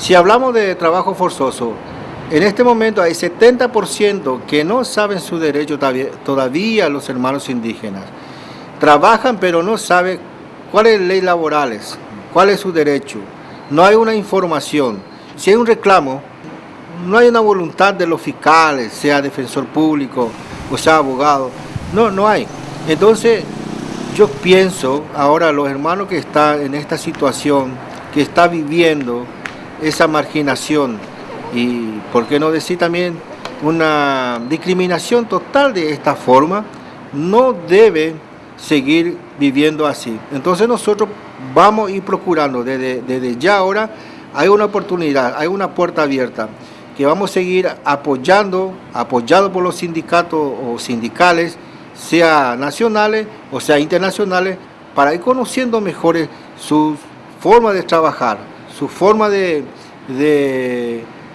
Si hablamos de trabajo forzoso, en este momento hay 70% que no saben su derecho todavía los hermanos indígenas. Trabajan pero no saben cuáles leyes laborales, cuál es su derecho. No hay una información. Si hay un reclamo, no hay una voluntad de los fiscales, sea defensor público o sea abogado. No, no hay. Entonces, yo pienso ahora los hermanos que están en esta situación, que está viviendo esa marginación y, por qué no decir también, una discriminación total de esta forma, no debe seguir viviendo así. Entonces nosotros vamos a ir procurando desde, desde ya ahora, hay una oportunidad, hay una puerta abierta, que vamos a seguir apoyando, apoyado por los sindicatos o sindicales, sea nacionales o sea internacionales, para ir conociendo mejor su forma de trabajar, su forma de,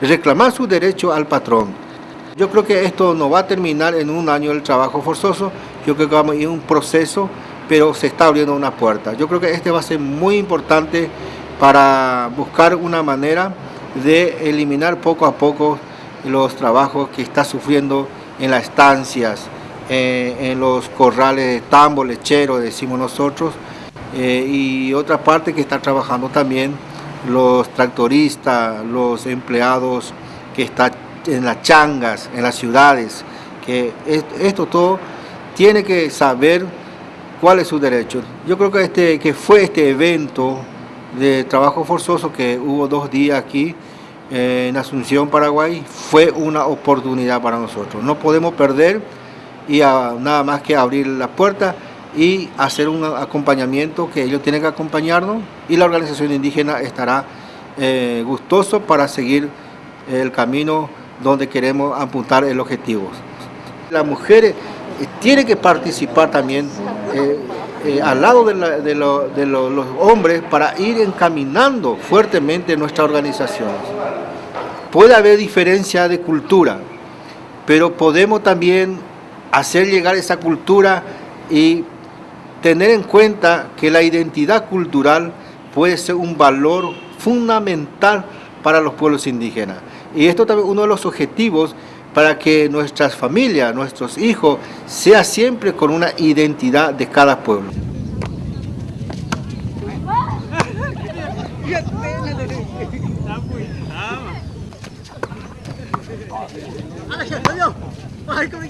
reclamar su derecho al patrón. Yo creo que esto no va a terminar en un año el trabajo forzoso, yo creo que vamos a ir un proceso, pero se está abriendo una puerta. Yo creo que este va a ser muy importante para buscar una manera de eliminar poco a poco los trabajos que está sufriendo en las estancias, eh, en los corrales de tambo, lechero, decimos nosotros, eh, y otra parte que está trabajando también los tractoristas, los empleados que están en las changas, en las ciudades, que esto todo tiene que saber cuál es su derecho. Yo creo que, este, que fue este evento de trabajo forzoso que hubo dos días aquí eh, en Asunción, Paraguay, fue una oportunidad para nosotros. No podemos perder y nada más que abrir la puerta y hacer un acompañamiento que ellos tienen que acompañarnos y la organización indígena estará eh, gustoso para seguir el camino donde queremos apuntar el objetivo. Las mujeres eh, tienen que participar también eh, al lado de, los hombres para ir encaminando fuertemente nuestra organización. Puede haber diferencia de cultura, pero podemos también hacer llegar esa cultura y tener en cuenta que la identidad cultural puede ser un valor fundamental para los pueblos indígenas. Y esto también es uno de los objetivos para que nuestras familias, nuestros hijos, sea siempre con una identidad de cada pueblo. Ay, ¿cómo